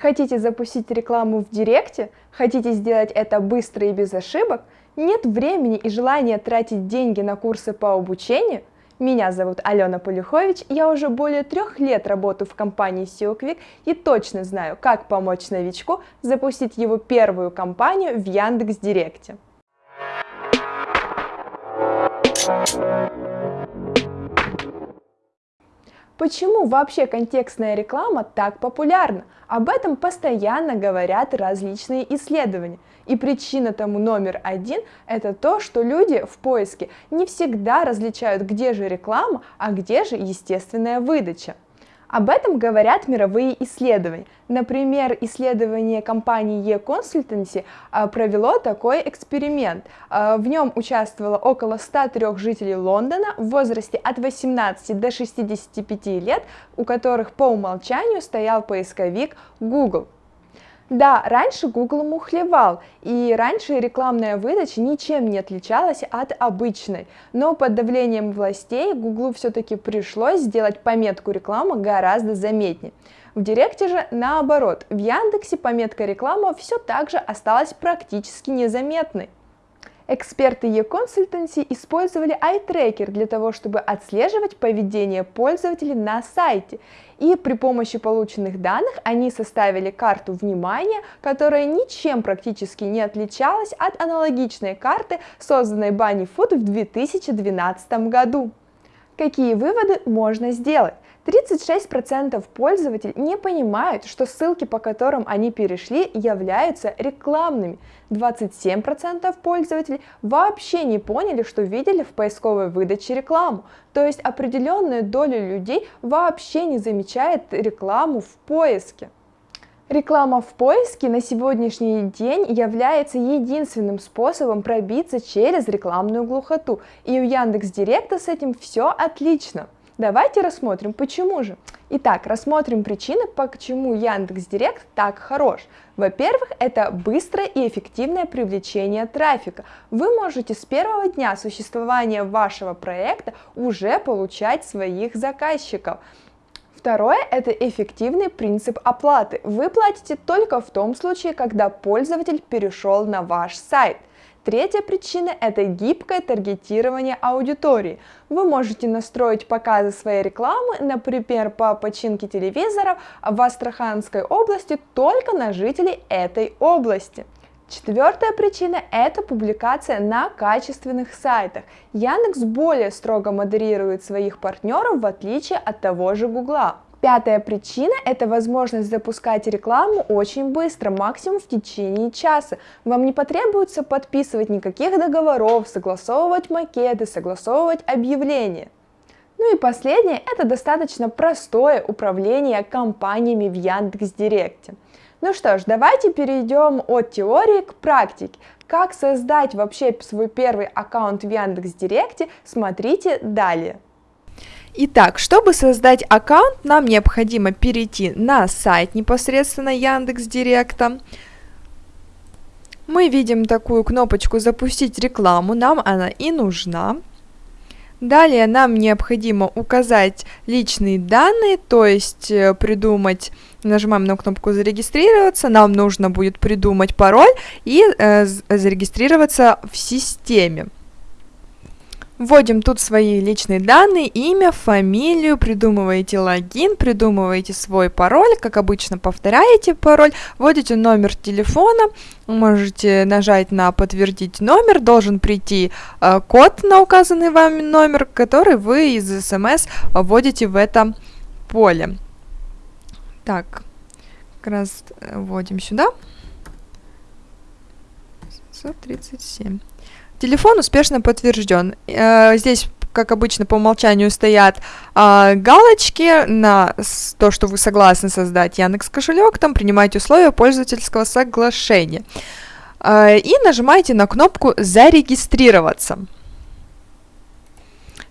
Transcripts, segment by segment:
Хотите запустить рекламу в Директе? Хотите сделать это быстро и без ошибок? Нет времени и желания тратить деньги на курсы по обучению? Меня зовут Алена Полюхович, я уже более трех лет работаю в компании SEO и точно знаю, как помочь новичку запустить его первую кампанию в Яндекс.Директе. Почему вообще контекстная реклама так популярна? Об этом постоянно говорят различные исследования. И причина тому номер один – это то, что люди в поиске не всегда различают, где же реклама, а где же естественная выдача. Об этом говорят мировые исследования. Например, исследование компании e-Consultancy а, провело такой эксперимент. А, в нем участвовало около 103 жителей Лондона в возрасте от 18 до 65 лет, у которых по умолчанию стоял поисковик Google. Да, раньше Google мухлевал, и раньше рекламная выдача ничем не отличалась от обычной, но под давлением властей Google все-таки пришлось сделать пометку реклама гораздо заметнее. В Директе же наоборот, в Яндексе пометка реклама все так же осталась практически незаметной. Эксперты e-consultancy использовали iTracker для того, чтобы отслеживать поведение пользователей на сайте. И при помощи полученных данных они составили карту внимания, которая ничем практически не отличалась от аналогичной карты, созданной Bunny Food в 2012 году. Какие выводы можно сделать? 36% пользователей не понимают, что ссылки, по которым они перешли, являются рекламными. 27% пользователей вообще не поняли, что видели в поисковой выдаче рекламу. То есть определенная доля людей вообще не замечает рекламу в поиске. Реклама в поиске на сегодняшний день является единственным способом пробиться через рекламную глухоту, и у Яндекс.Директа с этим все отлично. Давайте рассмотрим, почему же. Итак, рассмотрим причины, почему Яндекс.Директ так хорош. Во-первых, это быстрое и эффективное привлечение трафика. Вы можете с первого дня существования вашего проекта уже получать своих заказчиков. Второе – это эффективный принцип оплаты. Вы платите только в том случае, когда пользователь перешел на ваш сайт. Третья причина – это гибкое таргетирование аудитории. Вы можете настроить показы своей рекламы, например, по починке телевизоров в Астраханской области только на жителей этой области. Четвертая причина – это публикация на качественных сайтах. Яндекс более строго модерирует своих партнеров в отличие от того же Гугла. Пятая причина – это возможность запускать рекламу очень быстро, максимум в течение часа. Вам не потребуется подписывать никаких договоров, согласовывать макеты, согласовывать объявления. Ну и последнее – это достаточно простое управление компаниями в Яндекс.Директе. Ну что ж, давайте перейдем от теории к практике. Как создать вообще свой первый аккаунт в Яндекс.Директе, смотрите далее. Итак, чтобы создать аккаунт, нам необходимо перейти на сайт непосредственно Яндекс Директа. Мы видим такую кнопочку «Запустить рекламу», нам она и нужна. Далее нам необходимо указать личные данные, то есть э, придумать, нажимаем на кнопку «Зарегистрироваться», нам нужно будет придумать пароль и э, зарегистрироваться в системе. Вводим тут свои личные данные, имя, фамилию, придумываете логин, придумываете свой пароль, как обычно повторяете пароль, вводите номер телефона, можете нажать на подтвердить номер, должен прийти э, код на указанный вами номер, который вы из смс вводите в это поле. Так, как раз э, вводим сюда. 137. Телефон успешно подтвержден. Э, здесь, как обычно, по умолчанию стоят э, галочки на то, что вы согласны создать Яндекс кошелек, там принимаете условия пользовательского соглашения. Э, и нажимаете на кнопку «Зарегистрироваться».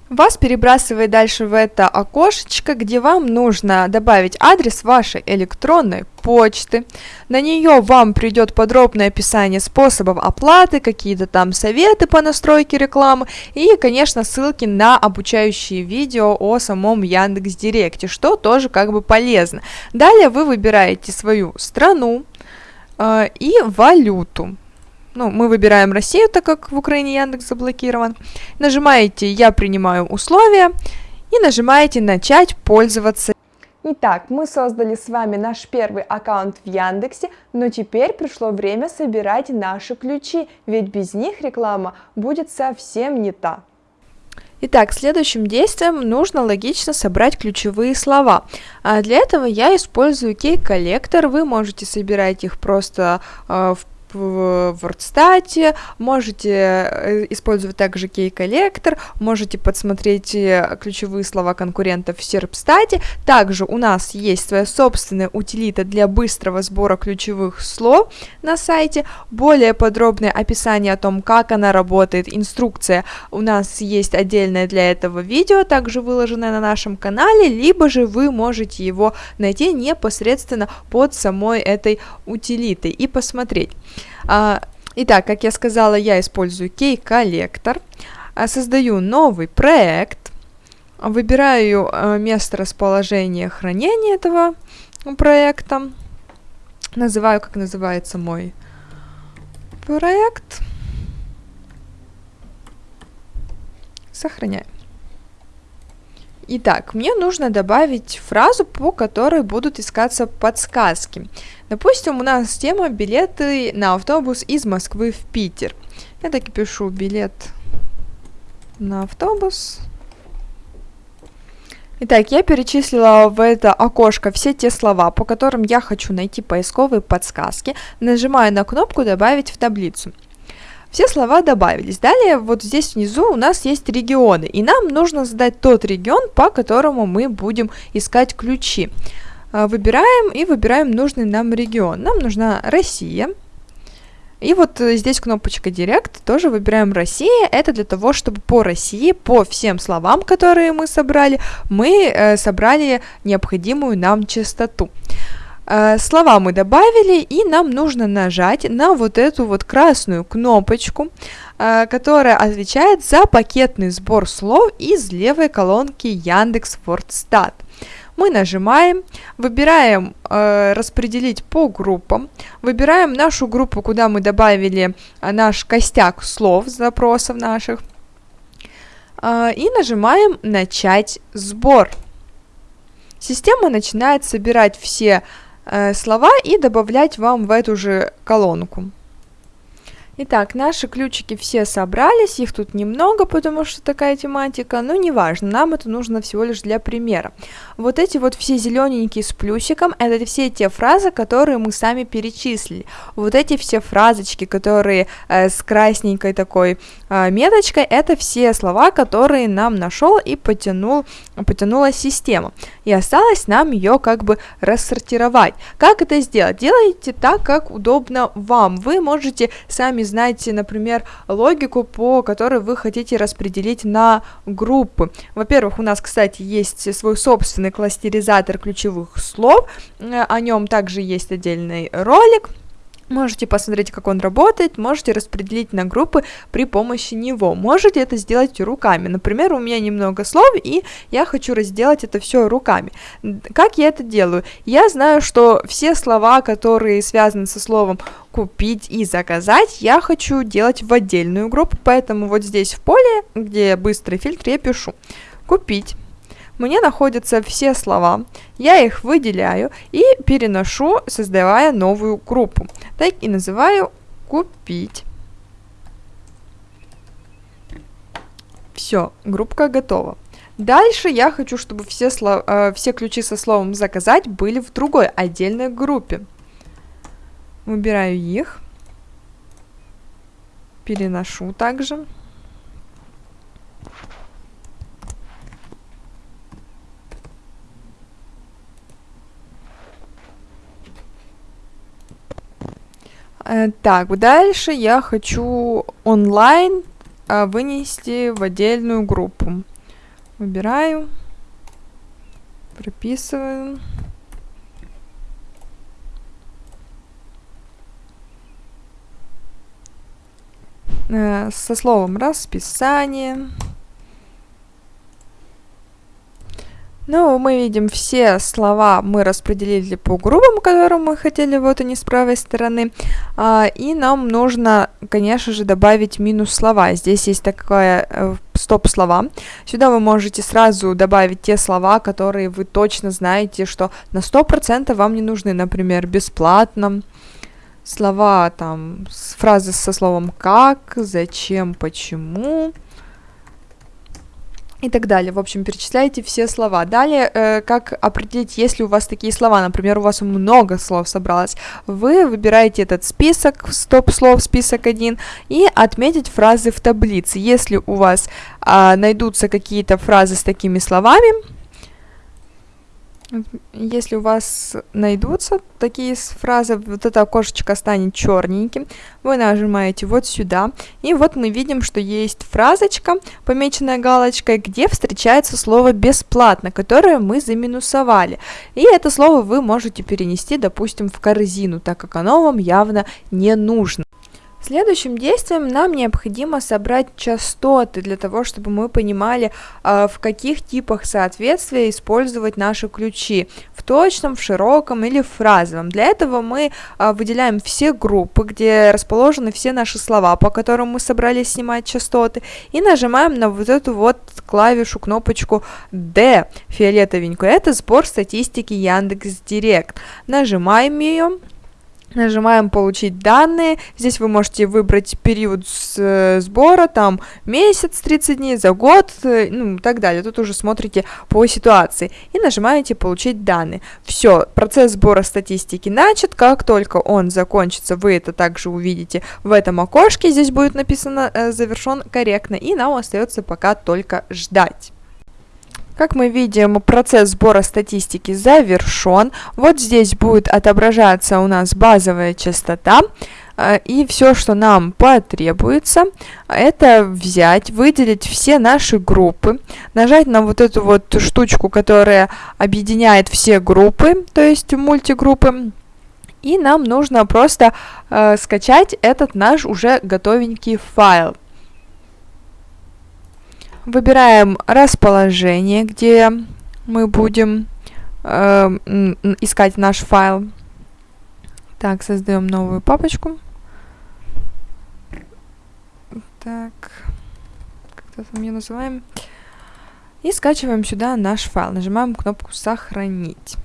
Вас перебрасывает дальше в это окошечко, где вам нужно добавить адрес вашей электронной почты. На нее вам придет подробное описание способов оплаты, какие-то там советы по настройке рекламы и, конечно, ссылки на обучающие видео о самом Яндекс Директе, что тоже как бы полезно. Далее вы выбираете свою страну э, и валюту. Ну, мы выбираем Россию, так как в Украине Яндекс заблокирован. Нажимаете «Я принимаю условия» и нажимаете «Начать пользоваться». Итак, мы создали с вами наш первый аккаунт в Яндексе, но теперь пришло время собирать наши ключи, ведь без них реклама будет совсем не та. Итак, следующим действием нужно логично собрать ключевые слова. А для этого я использую кей-коллектор, вы можете собирать их просто э, в в WordStat, можете э, использовать также кей-коллектор, можете подсмотреть э, ключевые слова конкурентов в Serpstat. Также у нас есть своя собственная утилита для быстрого сбора ключевых слов на сайте. Более подробное описание о том, как она работает, инструкция у нас есть отдельное для этого видео, также выложенное на нашем канале, либо же вы можете его найти непосредственно под самой этой утилитой и посмотреть. А, итак, как я сказала, я использую кей-коллектор, а, создаю новый проект, выбираю а, место расположения хранения этого проекта, называю, как называется мой проект, сохраняю. Итак, мне нужно добавить фразу, по которой будут искаться подсказки. Допустим, у нас тема билеты на автобус из Москвы в Питер. Я так и пишу билет на автобус. Итак, я перечислила в это окошко все те слова, по которым я хочу найти поисковые подсказки. Нажимаю на кнопку «Добавить в таблицу». Все слова добавились. Далее вот здесь внизу у нас есть регионы, и нам нужно задать тот регион, по которому мы будем искать ключи. А, выбираем и выбираем нужный нам регион. Нам нужна Россия. И вот э, здесь кнопочка Директ, тоже выбираем Россия. Это для того, чтобы по России, по всем словам, которые мы собрали, мы э, собрали необходимую нам частоту. Э, слова мы добавили, и нам нужно нажать на вот эту вот красную кнопочку, э, которая отвечает за пакетный сбор слов из левой колонки Яндекс Вордстат мы нажимаем, выбираем э, распределить по группам, выбираем нашу группу, куда мы добавили э, наш костяк слов, запросов наших, э, и нажимаем начать сбор. Система начинает собирать все э, слова и добавлять вам в эту же колонку. Итак, наши ключики все собрались, их тут немного, потому что такая тематика, но неважно, нам это нужно всего лишь для примера. Вот эти вот все зелененькие с плюсиком, это все те фразы, которые мы сами перечислили. Вот эти все фразочки, которые э, с красненькой такой э, меточкой, это все слова, которые нам нашел и потянул, потянула система. И осталось нам ее как бы рассортировать. Как это сделать? Делайте так, как удобно вам. Вы можете сами знаете, например, логику, по которой вы хотите распределить на группы. Во-первых, у нас, кстати, есть свой собственный кластеризатор ключевых слов, э, о нем также есть отдельный ролик. Можете посмотреть, как он работает, можете распределить на группы при помощи него. Можете это сделать руками. Например, у меня немного слов, и я хочу разделать это все руками. Как я это делаю? Я знаю, что все слова, которые связаны со словом купить и заказать, я хочу делать в отдельную группу, поэтому вот здесь в поле, где быстрый фильтр, я пишу купить мне находятся все слова, я их выделяю и переношу, создавая новую группу. Так и называю «Купить». Все, группка готова. Дальше я хочу, чтобы все, слов, э, все ключи со словом «заказать» были в другой отдельной группе. Выбираю их, переношу также. Так, дальше я хочу онлайн а, вынести в отдельную группу. Выбираю. Прописываю. Э, со словом расписание. Ну, мы видим все слова мы распределили по группам, которые мы хотели, вот они с правой стороны. А, и нам нужно, конечно же, добавить минус слова. Здесь есть такое э, стоп-слова. Сюда вы можете сразу добавить те слова, которые вы точно знаете, что на 100% вам не нужны. Например, бесплатно. Слова там, фразы со словом как, зачем, почему и так далее. В общем, перечисляйте все слова. Далее, э, как определить, если у вас такие слова, например, у вас много слов собралось, вы выбираете этот список, стоп-слов, список 1, и отметить фразы в таблице. Если у вас э, найдутся какие-то фразы с такими словами, если у вас найдутся такие фразы, вот это окошечко станет черненьким, вы нажимаете вот сюда, и вот мы видим, что есть фразочка, помеченная галочкой, где встречается слово «бесплатно», которое мы заминусовали. И это слово вы можете перенести, допустим, в корзину, так как оно вам явно не нужно. Следующим действием нам необходимо собрать частоты для того, чтобы мы понимали, а, в каких типах соответствия использовать наши ключи, в точном, в широком или в фразовом. Для этого мы а, выделяем все группы, где расположены все наши слова, по которым мы собрались снимать частоты, и нажимаем на вот эту вот клавишу, кнопочку D фиолетовенькую. Это сбор статистики Яндекс Директ. Нажимаем ее. Нажимаем «Получить данные». Здесь вы можете выбрать период э, сбора, там месяц, 30 дней, за год, э, ну и так далее. Тут уже смотрите по ситуации. И нажимаете «Получить данные». Все, процесс сбора статистики начат. Как только он закончится, вы это также увидите в этом окошке. Здесь будет написано э, «Завершен корректно». И нам остается пока только ждать. Как мы видим, процесс сбора статистики завершен. Вот здесь будет отображаться у нас базовая частота. Э, и все, что нам потребуется, это взять, выделить все наши группы, нажать на вот эту вот штучку, которая объединяет все группы, то есть мультигруппы, и нам нужно просто э, скачать этот наш уже готовенький файл. Выбираем расположение, где мы будем э, искать наш файл. Так, создаем новую папочку. Так, как-то там ее называем. И скачиваем сюда наш файл. Нажимаем кнопку «Сохранить».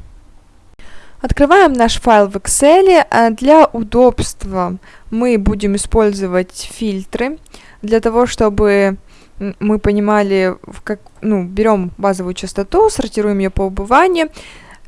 Открываем наш файл в Excel. А для удобства мы будем использовать фильтры для того, чтобы мы понимали, как, ну, берем базовую частоту, сортируем ее по убыванию,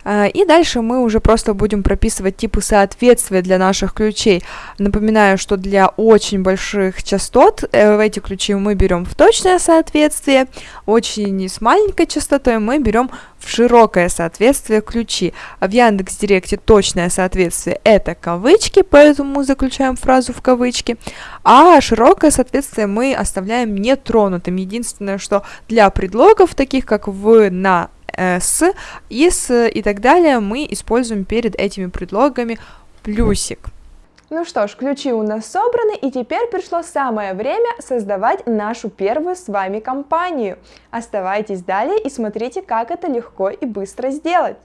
и дальше мы уже просто будем прописывать типы соответствия для наших ключей. Напоминаю, что для очень больших частот э, эти ключи мы берем в точное соответствие, очень с маленькой частотой мы берем в широкое соответствие ключи. А в Яндекс Директе точное соответствие это кавычки, поэтому мы заключаем фразу в кавычки, а широкое соответствие мы оставляем нетронутым. Единственное, что для предлогов, таких как в, на, с, и с и так далее мы используем перед этими предлогами плюсик. Ну что ж, ключи у нас собраны, и теперь пришло самое время создавать нашу первую с вами компанию. Оставайтесь далее и смотрите, как это легко и быстро сделать.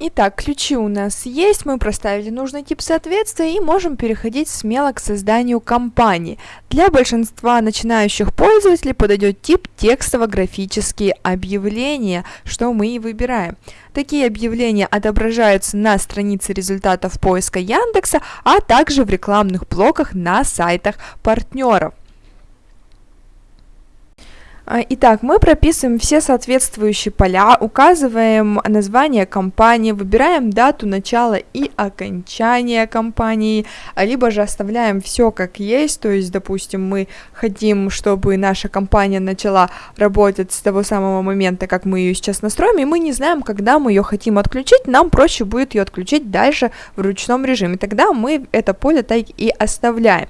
Итак, ключи у нас есть, мы проставили нужный тип соответствия и можем переходить смело к созданию компании. Для большинства начинающих пользователей подойдет тип текстово-графические объявления, что мы и выбираем. Такие объявления отображаются на странице результатов поиска Яндекса, а также в рекламных блоках на сайтах партнеров. А, итак, мы прописываем все соответствующие поля, указываем название компании, выбираем дату начала и окончания компании, а, либо же оставляем все как есть, то есть, допустим, мы хотим, чтобы наша компания начала работать с того самого момента, как мы ее сейчас настроим, и мы не знаем, когда мы ее хотим отключить, нам проще будет ее отключить дальше в ручном режиме, тогда мы это поле так и оставляем.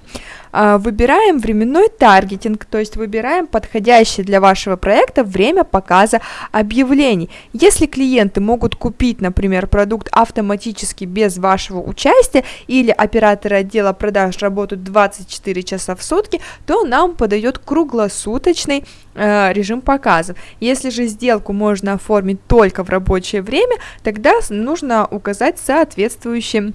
А, выбираем временной таргетинг, то есть выбираем подходящее для вашего проекта время показа объявлений. Если клиенты могут купить, например, продукт автоматически без вашего участия или операторы отдела продаж работают 24 часа в сутки, то нам подойдет круглосуточный э, режим показов. Если же сделку можно оформить только в рабочее время, тогда нужно указать соответствующий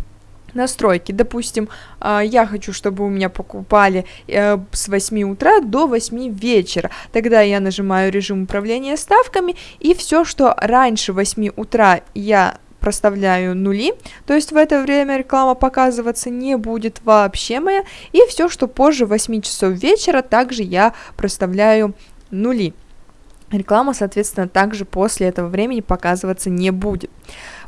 настройки. Допустим, а, я хочу, чтобы у меня покупали э, с 8 утра до 8 вечера. Тогда я нажимаю режим управления ставками, и все, что раньше 8 утра я проставляю нули, то есть в это время реклама показываться не будет вообще моя, и все, что позже 8 часов вечера, также я проставляю нули. Реклама, соответственно, также после этого времени показываться не будет.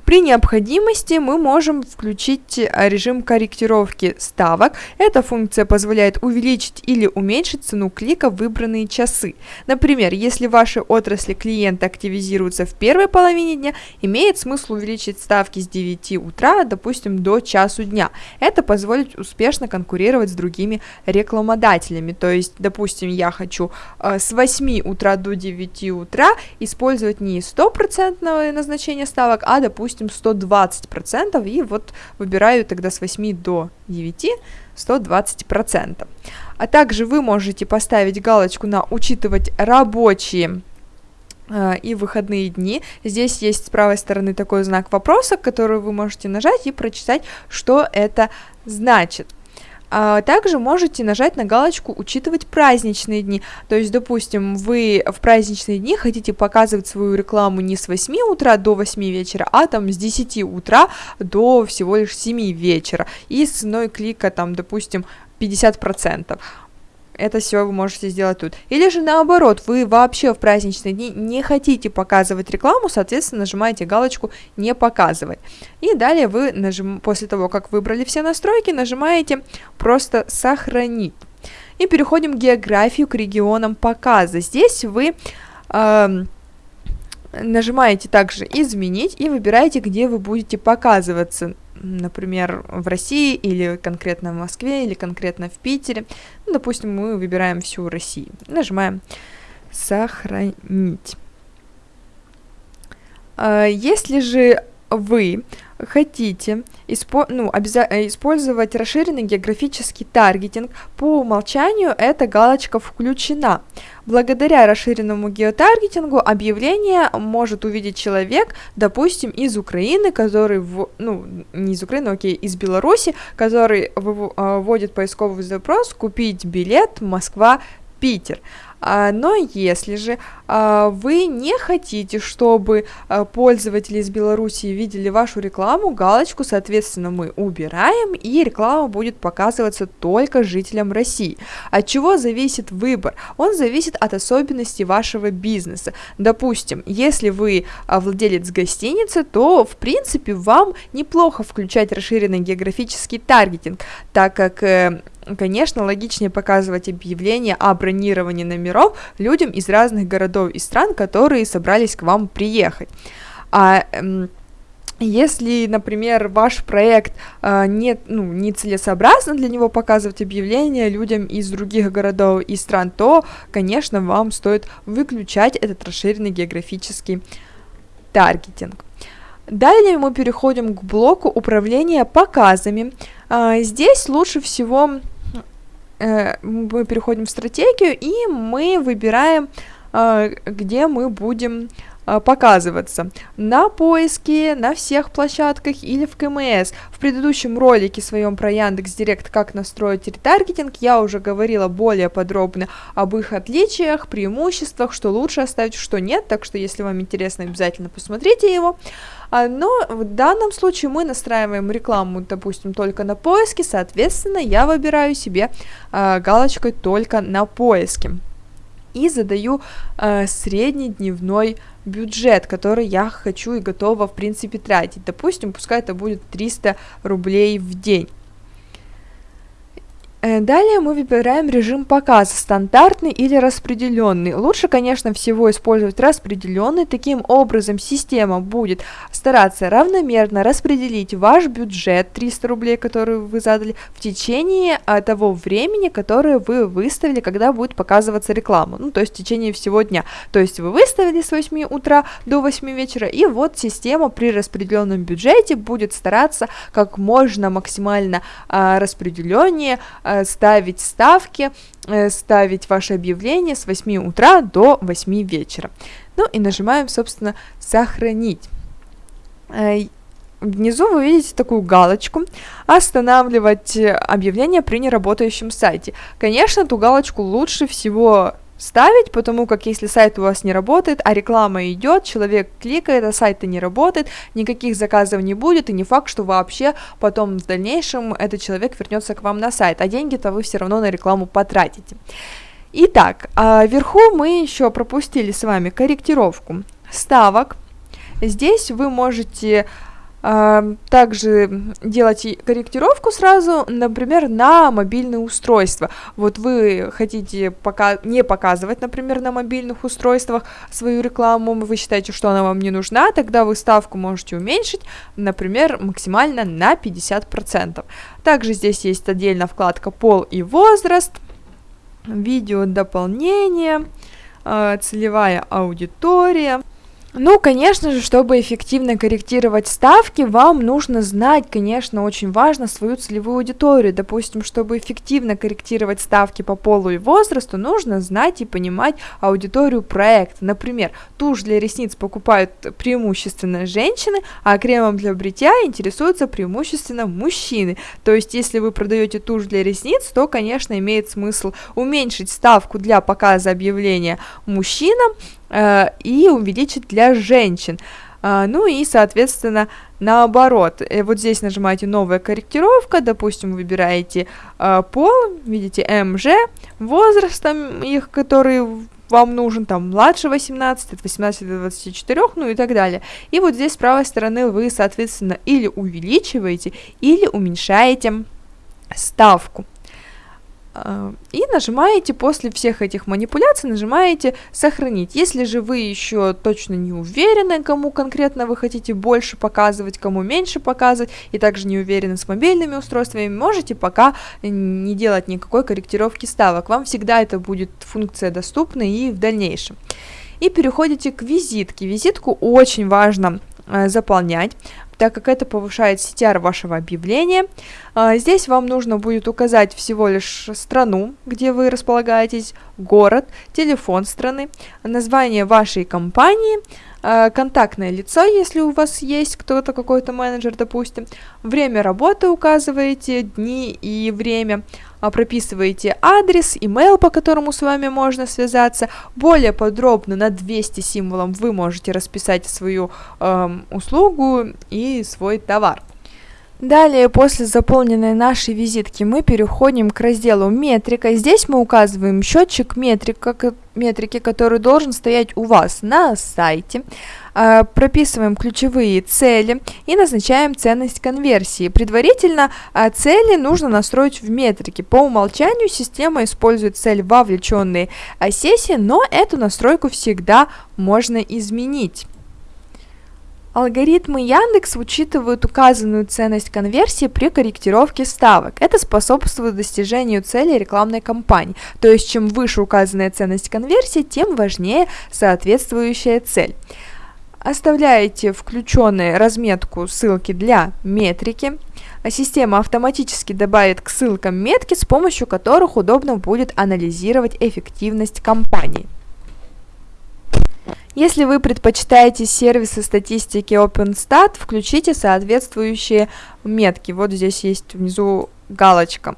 При необходимости мы можем включить э, режим корректировки ставок. Эта функция позволяет увеличить или уменьшить цену клика в выбранные часы. Например, если в вашей отрасли клиенты активизируются в первой половине дня, имеет смысл увеличить ставки с 9 утра, допустим, до часу дня. Это позволит успешно конкурировать с другими рекламодателями. То есть, допустим, я хочу э, с 8 утра до 9 утра использовать не 100% назначение ставок, а, допустим, допустим, 120%, и вот выбираю тогда с 8 до 9 120%. А также вы можете поставить галочку на «Учитывать рабочие э, и выходные дни. Здесь есть с правой стороны такой знак вопроса, который вы можете нажать и прочитать, что это значит. А также можете нажать на галочку «Учитывать праздничные дни». То есть, допустим, вы в праздничные дни хотите показывать свою рекламу не с 8 утра до 8 вечера, а там с 10 утра до всего лишь 7 вечера. И с ценой клика там, допустим, 50% это все вы можете сделать тут. Или же наоборот, вы вообще в праздничные дни не хотите показывать рекламу, соответственно, нажимаете галочку «Не показывать». И далее вы, нажим... после того, как выбрали все настройки, нажимаете просто «Сохранить». И переходим к географию, к регионам показа. Здесь вы... Э, нажимаете также «Изменить» и выбираете, где вы будете показываться например, в России или конкретно в Москве или конкретно в Питере. Ну, допустим, мы выбираем всю Россию. Нажимаем «Сохранить». А, если же вы хотите испо ну, э, использовать расширенный географический таргетинг, по умолчанию эта галочка включена. Благодаря расширенному геотаргетингу объявление может увидеть человек, допустим, из Украины, который, в, ну, не из Украины, окей, из Беларуси, который э, вводит поисковый запрос «Купить билет Москва-Питер». А, но если же вы не хотите, чтобы а, пользователи из Беларуси видели вашу рекламу, галочку, соответственно, мы убираем, и реклама будет показываться только жителям России. От чего зависит выбор? Он зависит от особенностей вашего бизнеса. Допустим, если вы владелец гостиницы, то, в принципе, вам неплохо включать расширенный географический таргетинг, так как э, Конечно, логичнее показывать объявления о бронировании номеров людям из разных городов и стран, которые собрались к вам приехать. А эм, если, например, ваш проект э, не, ну, не целесообразно для него показывать объявления людям из других городов и стран, то, конечно, вам стоит выключать этот расширенный географический таргетинг. Далее мы переходим к блоку управления показами. Э, здесь лучше всего Э, мы переходим в стратегию, и мы выбираем, э, где мы будем э, показываться на поиске, на всех площадках или в КМС. В предыдущем ролике своем про Яндекс Директ, как настроить ретаргетинг, я уже говорила более подробно об их отличиях, преимуществах, что лучше оставить, что нет, так что если вам интересно, обязательно посмотрите его. А, но в данном случае мы настраиваем рекламу, допустим, только на поиске, соответственно, я выбираю себе а, галочкой только на поиске. И задаю э, средний дневной бюджет, который я хочу и готова, в принципе, тратить. Допустим, пускай это будет 300 рублей в день. Э, далее мы выбираем режим показа, стандартный или распределенный. Лучше, конечно, всего использовать распределенный. Таким образом, система будет стараться равномерно распределить ваш бюджет 300 рублей, который вы задали, в течение а, того времени, которое вы выставили, когда будет показываться реклама. Ну, то есть в течение всего дня. То есть вы выставили с 8 утра до 8 вечера, и вот система при распределенном бюджете будет стараться как можно максимально а, распределеннее а, ставить ставки, э, ставить ваше объявление с 8 утра до 8 вечера. Ну и нажимаем, собственно, «Сохранить». Э, внизу вы видите такую галочку «Останавливать объявление при неработающем сайте». Конечно, эту галочку лучше всего ставить, потому как если сайт у вас не работает, а реклама идет, человек кликает, а сайт не работает, никаких заказов не будет, и не факт, что вообще потом в дальнейшем этот человек вернется к вам на сайт, а деньги-то вы все равно на рекламу потратите. Итак, а вверху мы еще пропустили с вами корректировку ставок. Здесь вы можете также делать корректировку сразу, например, на мобильное устройство. Вот вы хотите пока не показывать, например, на мобильных устройствах свою рекламу, вы считаете, что она вам не нужна, тогда вы ставку можете уменьшить, например, максимально на 50%. Также здесь есть отдельно вкладка «Пол и возраст», видео дополнение, а, целевая аудитория – ну, конечно же, чтобы эффективно корректировать ставки, вам нужно знать, конечно, очень важно свою целевую аудиторию. Допустим, чтобы эффективно корректировать ставки по полу и возрасту, нужно знать и понимать аудиторию проекта. Например, тушь для ресниц покупают преимущественно женщины, а кремом для бритья интересуются преимущественно мужчины. То есть, если вы продаете тушь для ресниц, то, конечно, имеет смысл уменьшить ставку для показа объявления мужчинам, и увеличить для женщин. Uh, ну и, соответственно, наоборот, э, вот здесь нажимаете «Новая корректировка», допустим, выбираете uh, пол, видите МЖ, возрастом их, который вам нужен, там, младше 18, от 18 до 24, ну и так далее. И вот здесь с правой стороны вы, соответственно, или увеличиваете, или уменьшаете ставку. Э, и нажимаете после всех этих манипуляций, нажимаете «Сохранить». Если же вы еще точно не уверены, кому конкретно вы хотите больше показывать, кому меньше показывать, и также не уверены с мобильными устройствами, можете пока не делать никакой корректировки ставок. Вам всегда это будет функция доступна и в дальнейшем. И переходите к визитке. Визитку очень важно э, заполнять так как это повышает CTR вашего объявления. А, здесь вам нужно будет указать всего лишь страну, где вы располагаетесь, город, телефон страны, название вашей компании, а, контактное лицо, если у вас есть кто-то, какой-то менеджер, допустим, время работы указываете, дни и время, прописываете адрес, имейл, по которому с вами можно связаться. Более подробно на 200 символом вы можете расписать свою эм, услугу и свой товар. Далее, после заполненной нашей визитки, мы переходим к разделу «Метрика». Здесь мы указываем счетчик метрика, метрики, который должен стоять у вас на сайте. А, прописываем ключевые цели и назначаем ценность конверсии. Предварительно а, цели нужно настроить в метрике. По умолчанию система использует цель вовлеченные а, сессии, но эту настройку всегда можно изменить. Алгоритмы Яндекс учитывают указанную ценность конверсии при корректировке ставок. Это способствует достижению цели рекламной кампании. То есть, чем выше указанная ценность конверсии, тем важнее соответствующая цель. Оставляете включенную разметку ссылки для метрики. Система автоматически добавит к ссылкам метки, с помощью которых удобно будет анализировать эффективность кампании. Если вы предпочитаете сервисы статистики OpenStat, включите соответствующие метки. Вот здесь есть внизу галочка.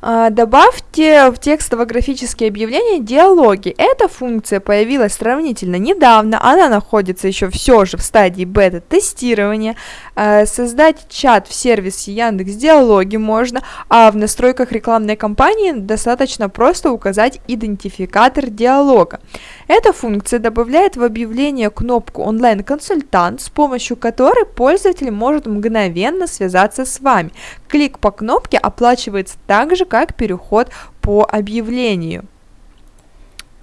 А, добавьте в текстово-графические объявления диалоги. Эта функция появилась сравнительно недавно, она находится еще все же в стадии бета-тестирования. А, создать чат в сервисе Яндекс Диалоги можно, а в настройках рекламной кампании достаточно просто указать идентификатор диалога. Эта функция добавляет в объявление кнопку «Онлайн-консультант», с помощью которой пользователь может мгновенно связаться с вами. Клик по кнопке оплачивается так же, как переход по объявлению.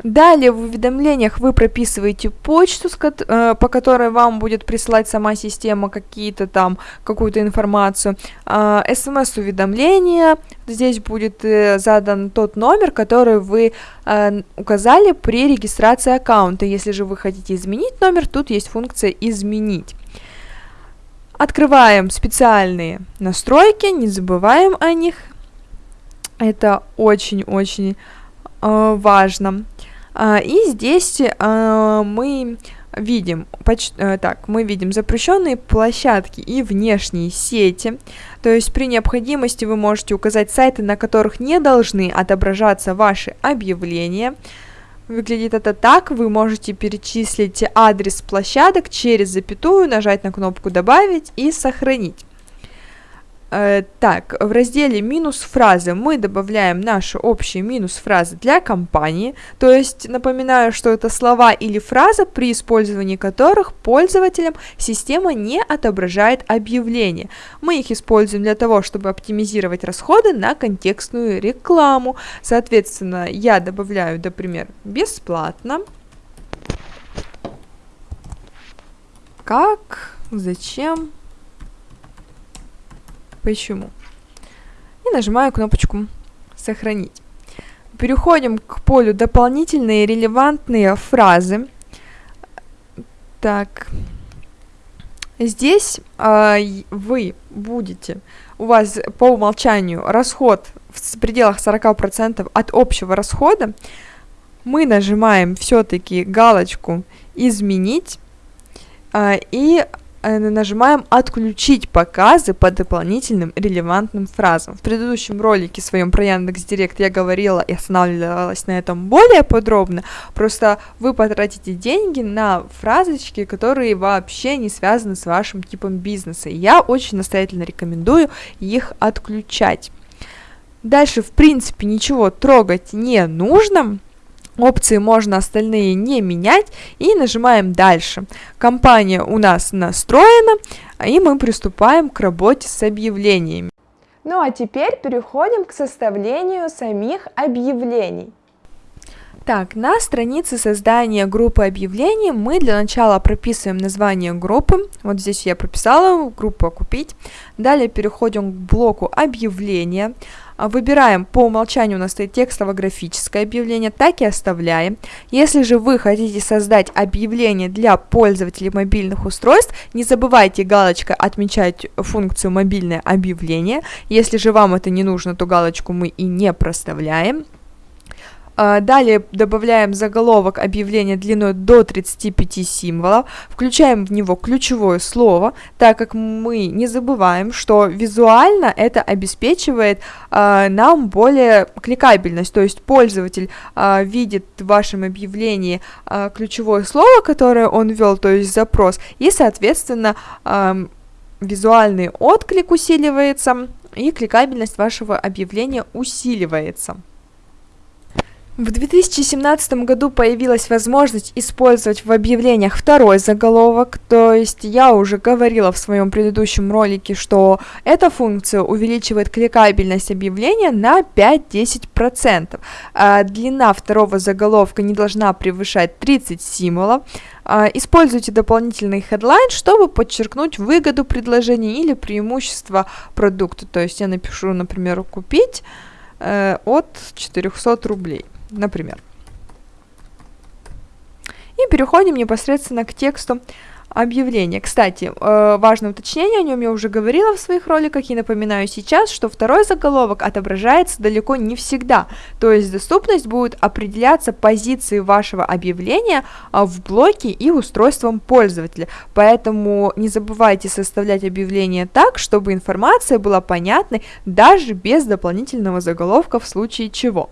Далее в уведомлениях вы прописываете почту, э, по которой вам будет присылать сама система какие-то там, какую-то информацию. А, СМС-уведомление, здесь будет э, задан тот номер, который вы э, указали при регистрации аккаунта. Если же вы хотите изменить номер, тут есть функция «Изменить». Открываем специальные настройки, не забываем о них. Это очень-очень важно. А, и здесь а, мы видим, э, так, мы видим запрещенные площадки и внешние сети, то есть при необходимости вы можете указать сайты, на которых не должны отображаться ваши объявления. Выглядит это так, вы можете перечислить адрес площадок через запятую, нажать на кнопку «Добавить» и «Сохранить». Э, так, в разделе минус фразы мы добавляем наши общие минус фразы для компании, то есть напоминаю, что это слова или фраза, при использовании которых пользователям система не отображает объявление. Мы их используем для того, чтобы оптимизировать расходы на контекстную рекламу. Соответственно, я добавляю, например, бесплатно. Как? Зачем? Почему. И нажимаю кнопочку «Сохранить». Переходим к полю «Дополнительные релевантные фразы». Так, здесь э, вы будете, у вас по умолчанию расход в пределах 40% от общего расхода. Мы нажимаем все-таки галочку «Изменить» э, и нажимаем «Отключить показы по дополнительным релевантным фразам». В предыдущем ролике своем про Яндекс.Директ я говорила и останавливалась на этом более подробно, просто вы потратите деньги на фразочки, которые вообще не связаны с вашим типом бизнеса. Я очень настоятельно рекомендую их отключать. Дальше, в принципе, ничего трогать не нужно, Опции можно остальные не менять и нажимаем дальше. Компания у нас настроена и мы приступаем к работе с объявлениями. Ну а теперь переходим к составлению самих объявлений. Так, на странице создания группы объявлений мы для начала прописываем название группы. Вот здесь я прописала группу «Купить». Далее переходим к блоку «Объявления». А, выбираем, по умолчанию у нас стоит текстово-графическое объявление, так и оставляем. Если же вы хотите создать объявление для пользователей мобильных устройств, не забывайте галочкой отмечать функцию «Мобильное объявление». Если же вам это не нужно, то галочку мы и не проставляем. А, далее добавляем заголовок объявления длиной до 35 символов, включаем в него ключевое слово, так как мы не забываем, что визуально это обеспечивает э, нам более кликабельность, то есть пользователь э, видит в вашем объявлении ключевое слово, которое он ввел, то есть запрос, и, соответственно, визуальный отклик усиливается, и кликабельность вашего объявления усиливается. В 2017 году появилась возможность использовать в объявлениях второй заголовок, то есть я уже говорила в своем предыдущем ролике, что эта функция увеличивает кликабельность объявления на 5-10%. А длина второго заголовка не должна превышать 30 символов. А, используйте дополнительный headline, чтобы подчеркнуть выгоду предложения или преимущество продукта. То есть я напишу, например, купить э, от 400 рублей например. И переходим непосредственно к тексту объявления. Кстати, э, важное уточнение, о нем я уже говорила в своих роликах и напоминаю сейчас, что второй заголовок отображается далеко не всегда, то есть доступность будет определяться позицией вашего объявления а, в блоке и устройством пользователя, поэтому не забывайте составлять объявление так, чтобы информация была понятной даже без дополнительного заголовка в случае чего.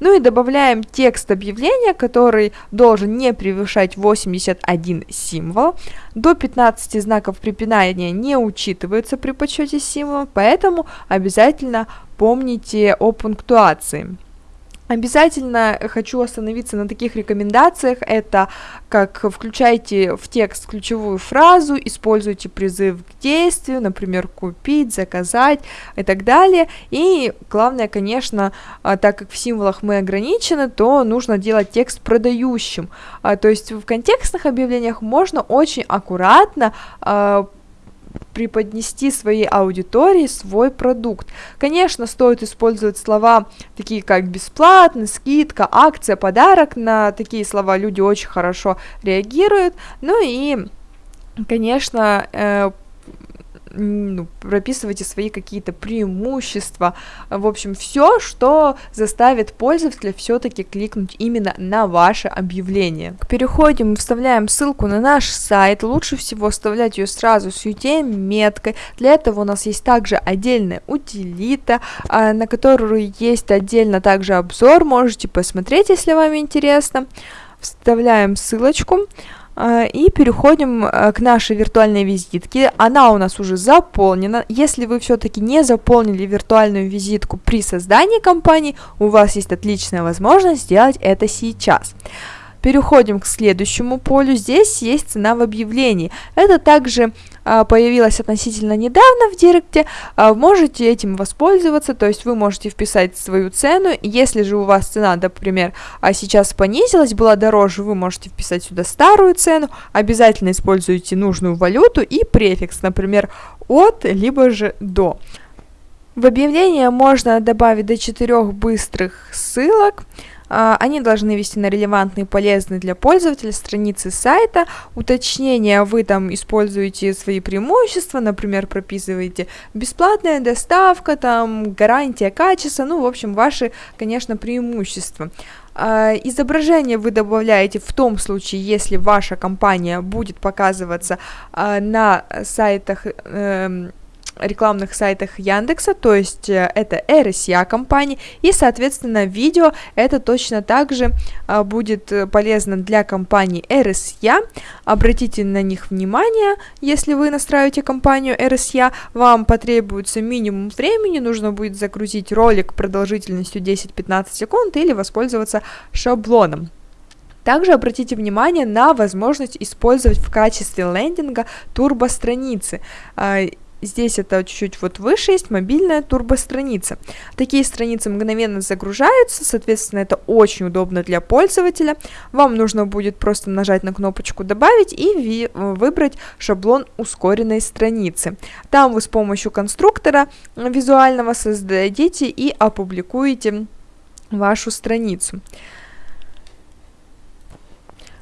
Ну и добавляем текст объявления, который должен не превышать 81 символ. До 15 знаков препинания не учитываются при подсчете символов, поэтому обязательно помните о пунктуации. Обязательно хочу остановиться на таких рекомендациях. Это как включайте в текст ключевую фразу, используйте призыв к действию, например, купить, заказать и так далее. И главное, конечно, а, так как в символах мы ограничены, то нужно делать текст продающим. А, то есть в контекстных объявлениях можно очень аккуратно а, преподнести своей аудитории свой продукт. Конечно, стоит использовать слова такие как бесплатно, скидка, акция, подарок. На такие слова люди очень хорошо реагируют. Ну и, конечно, э, ну, прописывайте свои какие-то преимущества, в общем, все, что заставит пользователя все-таки кликнуть именно на ваше объявление. Переходим, вставляем ссылку на наш сайт, лучше всего вставлять ее сразу с UTM-меткой, для этого у нас есть также отдельная утилита, а, на которую есть отдельно также обзор, можете посмотреть, если вам интересно. Вставляем ссылочку. А, и переходим э, к нашей виртуальной визитке. Она у нас уже заполнена. Если вы все-таки не заполнили виртуальную визитку при создании компании, у вас есть отличная возможность сделать это сейчас. Переходим к следующему полю. Здесь есть цена в объявлении. Это также а, появилось относительно недавно в Директе. А, можете этим воспользоваться, то есть вы можете вписать свою цену. Если же у вас цена, например, а сейчас понизилась, была дороже, вы можете вписать сюда старую цену. Обязательно используйте нужную валюту и префикс, например, от, либо же до. В объявление можно добавить до 4 быстрых ссылок. А, они должны вести на релевантные полезные для пользователя страницы сайта. Уточнения вы там используете свои преимущества, например, прописываете бесплатная доставка, там гарантия качества, ну, в общем, ваши, конечно, преимущества. Uh, изображение вы добавляете в том случае, если ваша компания будет показываться uh, на сайтах uh, рекламных сайтах Яндекса, то есть э, это RSA компании, и, соответственно, видео это точно так же а, будет э, полезно для компании RSA. Обратите на них внимание, если вы настраиваете компанию RSA, вам потребуется минимум времени, нужно будет загрузить ролик продолжительностью 10-15 секунд или воспользоваться шаблоном. Также обратите внимание на возможность использовать в качестве лендинга турбо-страницы. Здесь это чуть-чуть вот выше есть мобильная турбостраница. Такие страницы мгновенно загружаются, соответственно, это очень удобно для пользователя. Вам нужно будет просто нажать на кнопочку «Добавить» и выбрать шаблон ускоренной страницы. Там вы с помощью конструктора визуального создадите и опубликуете вашу страницу.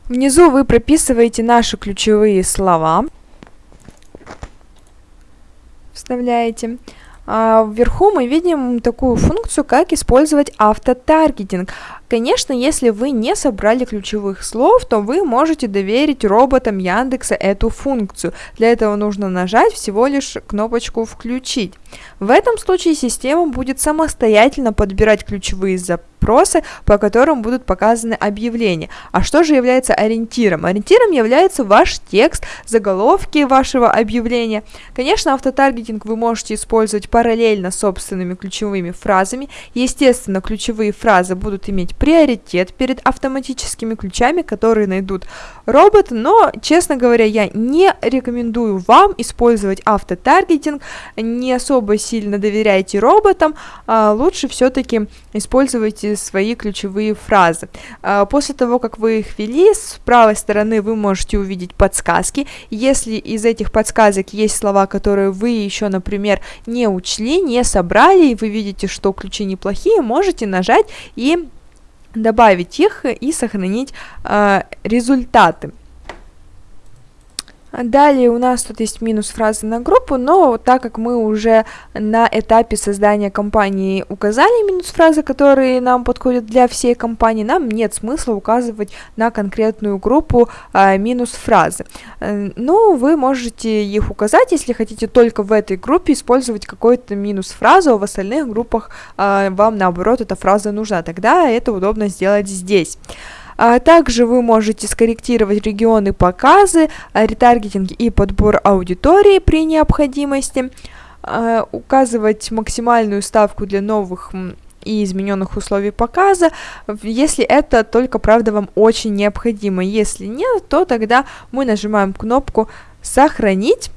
Внизу вы прописываете наши ключевые слова вставляете. А вверху мы видим такую функцию, как использовать автотаргетинг. Конечно, если вы не собрали ключевых слов, то вы можете доверить роботам Яндекса эту функцию. Для этого нужно нажать всего лишь кнопочку «Включить». В этом случае система будет самостоятельно подбирать ключевые запросы, по которым будут показаны объявления. А что же является ориентиром? Ориентиром является ваш текст, заголовки вашего объявления. Конечно, автотаргетинг вы можете использовать параллельно собственными ключевыми фразами. Естественно, ключевые фразы будут иметь приоритет перед автоматическими ключами, которые найдут робот, но, честно говоря, я не рекомендую вам использовать автотаргетинг, не особо сильно доверяйте роботам, а лучше все-таки используйте свои ключевые фразы. А после того, как вы их ввели, с правой стороны вы можете увидеть подсказки. Если из этих подсказок есть слова, которые вы еще, например, не учли, не собрали, и вы видите, что ключи неплохие, можете нажать и добавить их и сохранить э, результаты. Далее у нас тут есть минус фразы на группу, но так как мы уже на этапе создания компании указали минус фразы, которые нам подходят для всей компании, нам нет смысла указывать на конкретную группу а, минус фразы. Э, ну, вы можете их указать, если хотите только в этой группе использовать какую-то минус фразу, а в остальных группах а, вам наоборот эта фраза нужна, тогда это удобно сделать здесь. А также вы можете скорректировать регионы показы, а, ретаргетинг и подбор аудитории при необходимости, а, указывать максимальную ставку для новых и измененных условий показа, если это только, правда, вам очень необходимо. Если нет, то тогда мы нажимаем кнопку «Сохранить».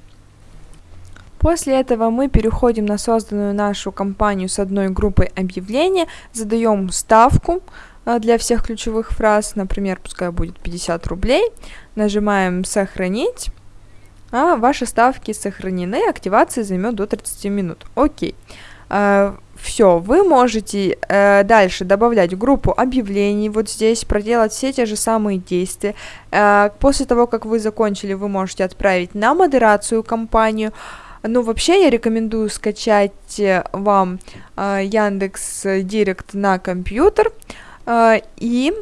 После этого мы переходим на созданную нашу компанию с одной группой объявления, задаем ставку для всех ключевых фраз, например, пускай будет 50 рублей, нажимаем «Сохранить», а ваши ставки сохранены, активация займет до 30 минут. Окей. Э, все, вы можете э, дальше добавлять группу объявлений, вот здесь проделать все те же самые действия. Э, после того, как вы закончили, вы можете отправить на модерацию компанию. Ну, вообще, я рекомендую скачать э, вам э, Яндекс Директ на компьютер э, и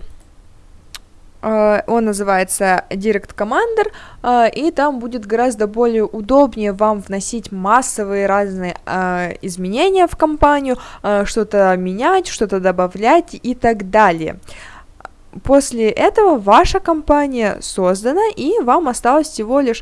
Uh, он называется Direct Commander, uh, и там будет гораздо более удобнее вам вносить массовые разные изменения в компанию, что-то менять, что-то добавлять и так далее. После этого ваша компания создана, и вам осталось всего лишь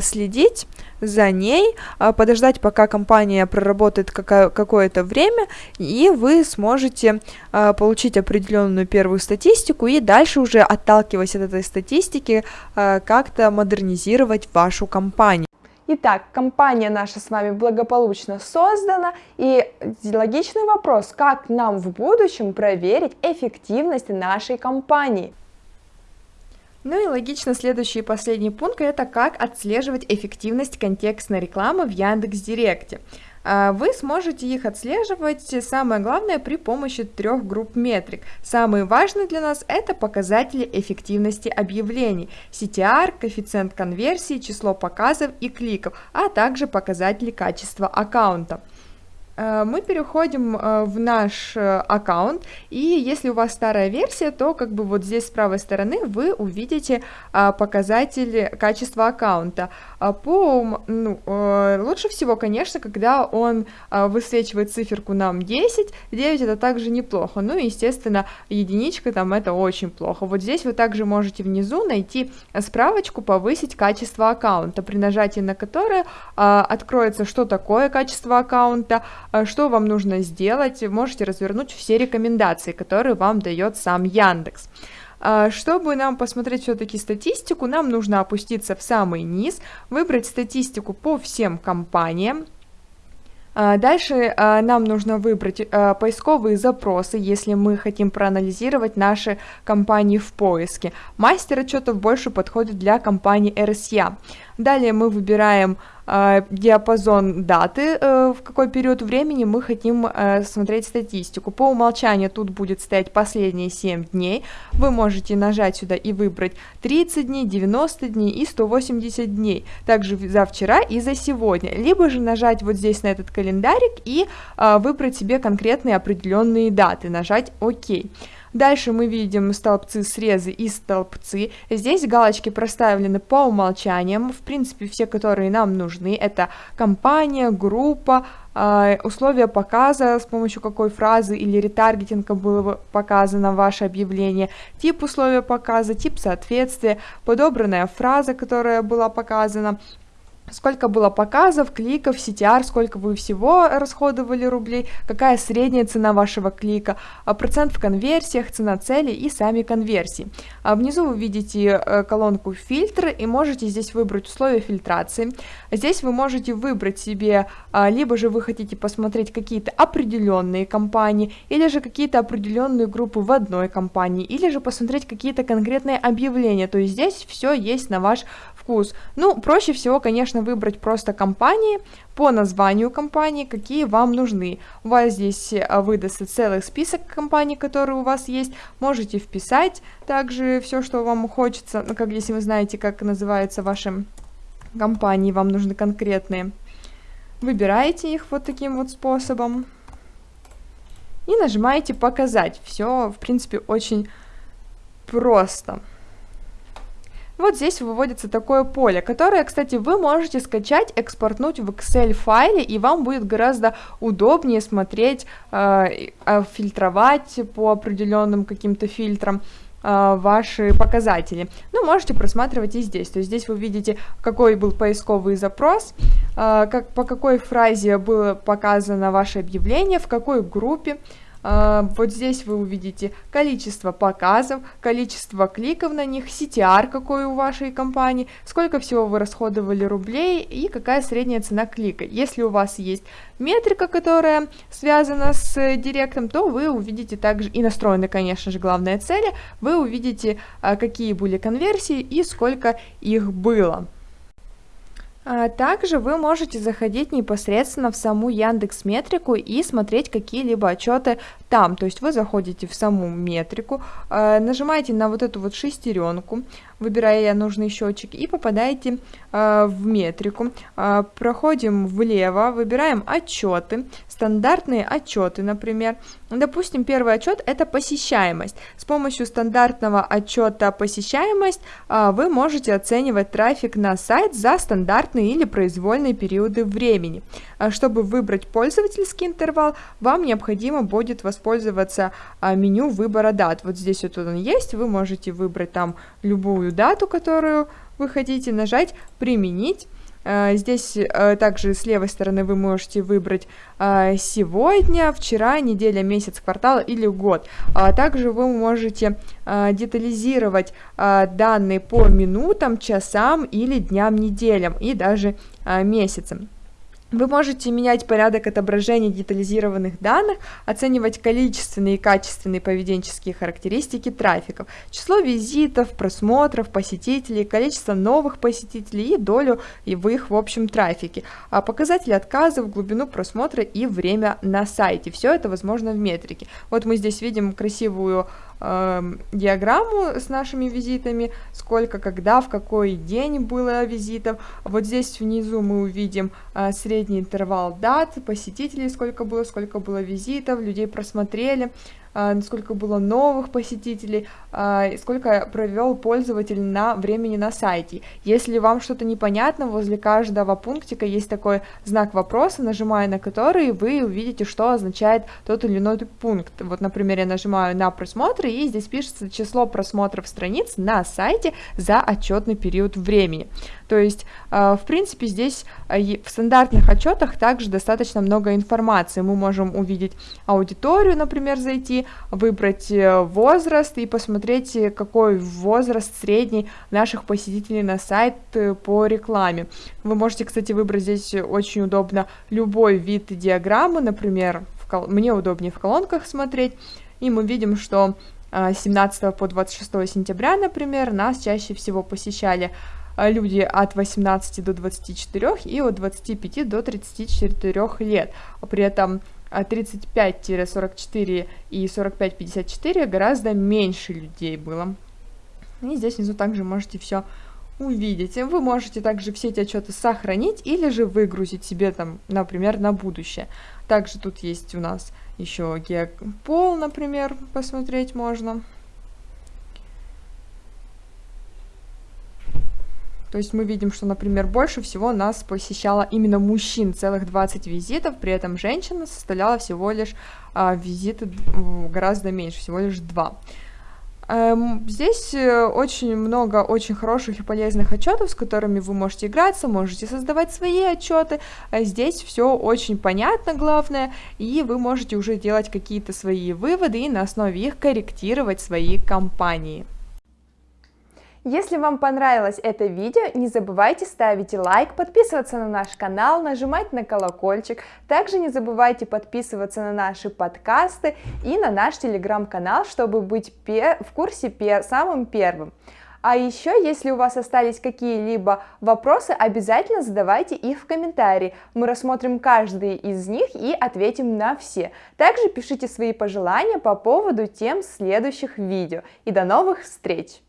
следить за ней, а, подождать, пока компания проработает какое-то время, и вы сможете а, получить определенную первую статистику и дальше уже отталкиваясь от этой статистики а, как-то модернизировать вашу компанию. Итак, компания наша с вами благополучно создана, и логичный вопрос, как нам в будущем проверить эффективность нашей компании? Ну и логично следующий и последний пункт это как отслеживать эффективность контекстной рекламы в Яндекс.Директе. А, вы сможете их отслеживать, самое главное, при помощи трех групп метрик. Самые важные для нас это показатели эффективности объявлений, CTR, коэффициент конверсии, число показов и кликов, а также показатели качества аккаунта. Э, мы переходим э, в наш э, аккаунт, и если у вас старая версия, то как бы вот здесь с правой стороны вы увидите показатели качества аккаунта. А по, ну, лучше всего, конечно, когда он высвечивает циферку нам 10, 9 это также неплохо, ну и, естественно, единичка там это очень плохо. Вот здесь вы также можете внизу найти справочку «Повысить качество аккаунта», при нажатии на которое откроется, что такое качество аккаунта, что вам нужно сделать, можете развернуть все рекомендации, которые вам дает сам Яндекс. А чтобы нам посмотреть все-таки статистику, нам нужно опуститься в самый низ, выбрать статистику по всем компаниям, а Дальше нам нужно выбрать поисковые запросы, если мы хотим проанализировать наши компании в поиске. Мастер отчетов больше подходит для компании RSA. Далее мы выбираем диапазон даты, э, в какой период времени мы хотим э, смотреть статистику. По умолчанию тут будет стоять последние 7 дней. Вы можете нажать сюда и выбрать 30 дней, 90 дней и 180 дней. Также за вчера и за сегодня. Либо же нажать вот здесь на этот календарик и э, выбрать себе конкретные определенные даты, нажать ОК. Дальше мы видим столбцы срезы и столбцы. Здесь галочки проставлены по умолчаниям. В принципе, все, которые нам нужны, это компания, группа, а, условия показа, с помощью какой фразы или ретаргетинга было показано ваше объявление, тип условия показа, тип соответствия, подобранная фраза, которая была показана, сколько было показов, кликов, CTR, сколько вы всего расходовали рублей, какая средняя цена вашего клика, а, процент в конверсиях, цена цели и сами конверсии. А внизу вы видите э, колонку фильтры и можете здесь выбрать условия фильтрации. Здесь вы можете выбрать себе, а, либо же вы хотите посмотреть какие-то определенные компании, или же какие-то определенные группы в одной компании, или же посмотреть какие-то конкретные объявления. То есть здесь все есть на ваш вкус. Ну, проще всего, конечно, выбрать просто компании по названию компании, какие вам нужны. У вас здесь э, выдастся целый список компаний, которые у вас есть. Можете вписать также все, что вам хочется, ну, как если вы знаете, как называются ваши компании, вам нужны конкретные. Выбираете их вот таким вот способом. И нажимаете «Показать». Все, в принципе, очень просто. Вот здесь выводится такое поле, которое, кстати, вы можете скачать, экспортнуть в Excel файле, и вам будет гораздо удобнее смотреть, э, э, фильтровать по определенным каким-то фильтрам э, ваши показатели. Ну, можете просматривать и здесь. То есть здесь вы видите, какой был поисковый запрос, как, по какой фразе было показано ваше объявление, в какой группе, вот здесь вы увидите количество показов, количество кликов на них, CTR какой у вашей компании, сколько всего вы расходовали рублей и какая средняя цена клика. Если у вас есть метрика, которая связана с директом, то вы увидите также и настроены, конечно же, главные цели, вы увидите, а, какие были конверсии и сколько их было. А также вы можете заходить непосредственно в саму Яндекс Метрику и смотреть какие-либо отчеты там. То есть вы заходите в саму метрику, а, нажимаете на вот эту вот шестеренку, выбирая нужный счетчик и попадаете э, в метрику. Проходим влево, выбираем отчеты, стандартные отчеты, например. Допустим, первый отчет это посещаемость. С помощью стандартного отчета посещаемость вы можете оценивать трафик на сайт за стандартные или произвольные периоды времени. Э, чтобы выбрать пользовательский интервал, вам необходимо будет воспользоваться э, меню выбора дат. Вот здесь вот он есть, вы можете выбрать там любую дату, которую вы хотите, нажать «Применить». Э, здесь э, также с левой стороны вы можете выбрать э, сегодня, вчера, неделя, месяц, квартал или год. А также вы можете детализировать данные по минутам, часам или дням, неделям и даже месяцам. Вы можете менять порядок отображения детализированных данных, оценивать количественные и качественные поведенческие характеристики трафиков, число визитов, просмотров, посетителей, количество новых посетителей и долю в их в общем трафике, а показатели отказов, глубину просмотра и время на сайте. Все это возможно в метрике. Вот мы здесь видим красивую э, диаграмму с нашими визитами, сколько, когда, в какой день было визитов. Вот здесь внизу мы увидим э, средний интервал дат, посетителей, сколько было, сколько было визитов, людей просмотрели. А, сколько было новых посетителей, а, сколько провел пользователь на времени на сайте. Если вам что-то непонятно, возле каждого пунктика есть такой знак вопроса, нажимая на который вы увидите, что означает тот или иной пункт. Вот, например, я нажимаю на просмотры, и здесь пишется число просмотров страниц на сайте за отчетный период времени. То есть, а, в принципе, здесь в стандартных отчетах также достаточно много информации. Мы можем увидеть аудиторию, например, зайти, выбрать э, возраст и посмотреть, э, какой возраст средний наших посетителей на сайт э, по рекламе. Вы можете, кстати, выбрать здесь очень удобно любой вид диаграммы, например, кол... мне удобнее в колонках смотреть, и мы видим, что 17 по 26 сентября, например, нас чаще всего посещали люди от 18 до 24 и от 25 до 34 лет. При этом 35-44 а и 45-54 гораздо меньше людей было. И здесь внизу также можете все увидеть. Вы можете также все эти отчеты сохранить или же выгрузить себе там, например, на будущее. Также тут есть у нас еще геопол, например, посмотреть можно. То есть мы видим, что, например, больше всего нас посещало именно мужчин, целых 20 визитов, при этом женщина составляла всего лишь а, визиты гораздо меньше, всего лишь 2. Эм, здесь э, очень много очень хороших и полезных отчетов, с которыми вы можете играться, можете создавать свои отчеты. А здесь все очень понятно, главное, и вы можете уже делать какие-то свои выводы и на основе их корректировать свои компании. Если вам понравилось это видео, не забывайте ставить лайк, подписываться на наш канал, нажимать на колокольчик. Также не забывайте подписываться на наши подкасты и на наш телеграм-канал, чтобы быть в курсе самым первым. А еще, если у вас остались какие-либо вопросы, обязательно задавайте их в комментарии. Мы рассмотрим каждый из них и ответим на все. Также пишите свои пожелания по поводу тем следующих видео. И до новых встреч!